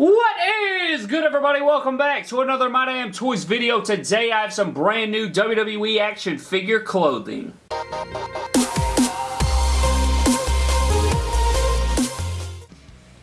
What is good everybody? Welcome back to another My Damn Toys video. Today I have some brand new WWE action figure clothing.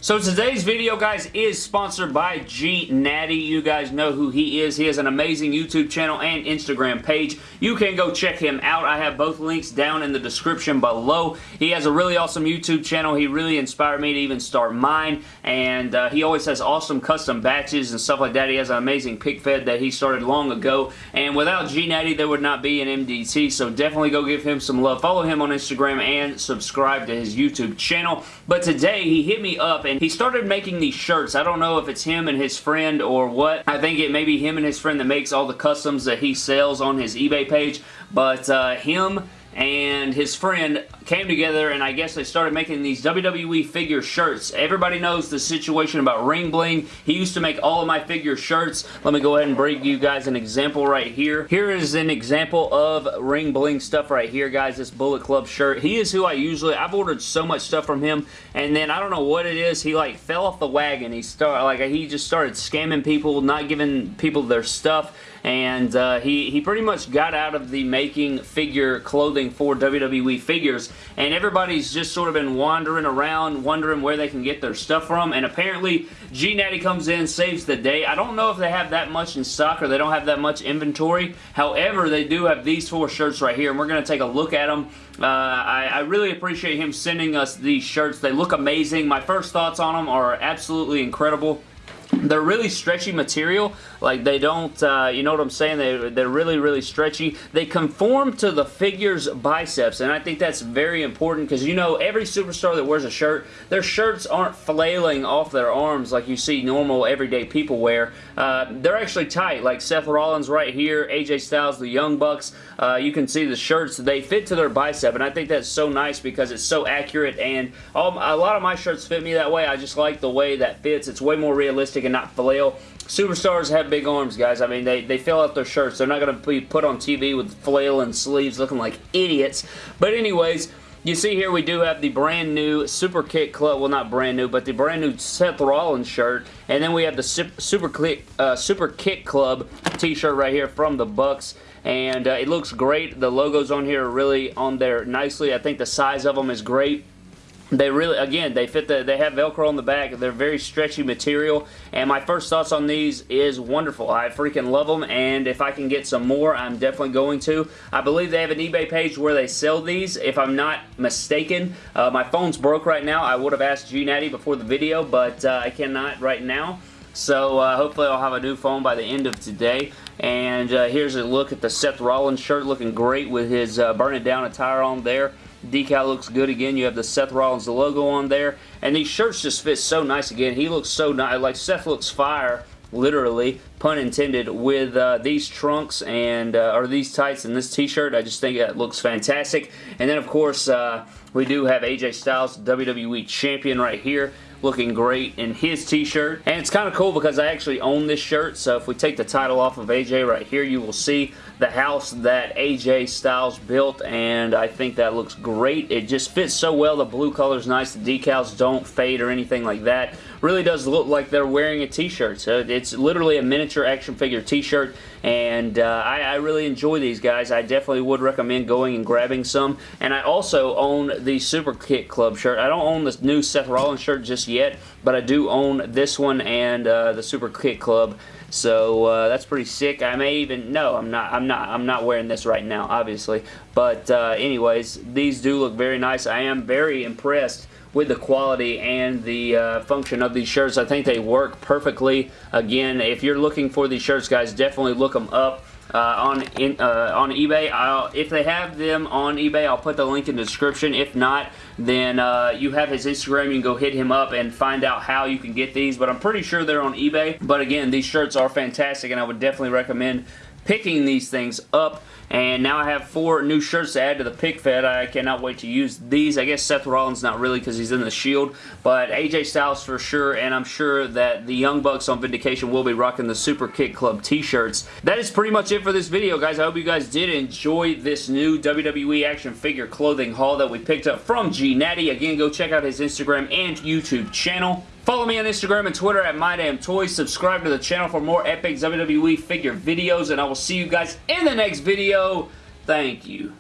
So today's video, guys, is sponsored by G Natty. You guys know who he is. He has an amazing YouTube channel and Instagram page. You can go check him out. I have both links down in the description below. He has a really awesome YouTube channel. He really inspired me to even start mine, and uh, he always has awesome custom batches and stuff like that. He has an amazing pic fed that he started long ago, and without G Natty, there would not be an MDT, so definitely go give him some love. Follow him on Instagram and subscribe to his YouTube channel. But today, he hit me up and he started making these shirts. I don't know if it's him and his friend or what. I think it may be him and his friend that makes all the customs that he sells on his eBay page, but uh, him and his friend came together and I guess they started making these WWE figure shirts. Everybody knows the situation about Ring Bling. He used to make all of my figure shirts. Let me go ahead and bring you guys an example right here. Here is an example of Ring Bling stuff right here, guys. This Bullet Club shirt. He is who I usually, I've ordered so much stuff from him and then I don't know what it is. He like fell off the wagon. He started, like he just started scamming people, not giving people their stuff and uh, he, he pretty much got out of the making figure clothing for WWE figures, and everybody's just sort of been wandering around, wondering where they can get their stuff from, and apparently G Natty comes in, saves the day. I don't know if they have that much in stock or they don't have that much inventory, however, they do have these four shirts right here, and we're going to take a look at them. Uh, I, I really appreciate him sending us these shirts. They look amazing. My first thoughts on them are absolutely incredible they're really stretchy material. Like they don't uh, you know what I'm saying? They, they're really really stretchy. They conform to the figure's biceps and I think that's very important because you know every superstar that wears a shirt their shirts aren't flailing off their arms like you see normal everyday people wear. Uh, they're actually tight. Like Seth Rollins right here AJ Styles the Young Bucks uh, you can see the shirts. They fit to their bicep and I think that's so nice because it's so accurate and a lot of my shirts fit me that way. I just like the way that fits. It's way more realistic and not flail. Superstars have big arms, guys. I mean, they, they fill out their shirts. They're not going to be put on TV with flail and sleeves looking like idiots. But anyways, you see here we do have the brand new Super Kick Club, well not brand new, but the brand new Seth Rollins shirt. And then we have the Super, Kick, uh, Super Kick Club t-shirt right here from the Bucks. And uh, it looks great. The logos on here are really on there nicely. I think the size of them is great. They really, again, they fit the, they have Velcro on the back. They're very stretchy material, and my first thoughts on these is wonderful. I freaking love them, and if I can get some more, I'm definitely going to. I believe they have an eBay page where they sell these, if I'm not mistaken. Uh, my phone's broke right now. I would have asked G Natty before the video, but uh, I cannot right now. So uh, hopefully I'll have a new phone by the end of today. And uh, here's a look at the Seth Rollins shirt looking great with his uh, burn it down attire on there. Decal looks good again. You have the Seth Rollins logo on there. And these shirts just fit so nice again. He looks so nice. Like Seth looks fire literally, pun intended, with uh, these trunks and, uh, or these tights and this t-shirt. I just think it looks fantastic. And then, of course, uh, we do have AJ Styles, WWE Champion right here looking great in his t-shirt. And it's kind of cool because I actually own this shirt, so if we take the title off of AJ right here, you will see the house that AJ Styles built, and I think that looks great. It just fits so well. The blue color is nice. The decals don't fade or anything like that. Really does look like they're wearing a t-shirt. So it's literally a miniature action figure t-shirt, and uh, I, I really enjoy these guys. I definitely would recommend going and grabbing some. And I also own the Super Kick Club shirt. I don't own this new Seth Rollins shirt just yet, but I do own this one and uh, the Super Kick Club so uh, that's pretty sick. I may even no, I'm not. I'm not. I'm not wearing this right now, obviously. But uh, anyways, these do look very nice. I am very impressed with the quality and the uh, function of these shirts. I think they work perfectly. Again, if you're looking for these shirts, guys, definitely look them up uh, on in, uh, on eBay. I'll, if they have them on eBay, I'll put the link in the description. If not, then uh, you have his Instagram. You can go hit him up and find out how you can get these. But I'm pretty sure they're on eBay. But again, these shirts are fantastic, and I would definitely recommend picking these things up. And now I have four new shirts to add to the pic fed. I cannot wait to use these. I guess Seth Rollins not really because he's in the Shield, but AJ Styles for sure, and I'm sure that the Young Bucks on Vindication will be rocking the Super Kick Club t-shirts. That is pretty much it for this video, guys. I hope you guys did enjoy this new WWE action figure clothing haul that we picked up from G Natty. Again, go check out his Instagram and YouTube channel. Follow me on Instagram and Twitter at MyDamnToys. Subscribe to the channel for more epic WWE figure videos, and I will see you guys in the next video. Thank you.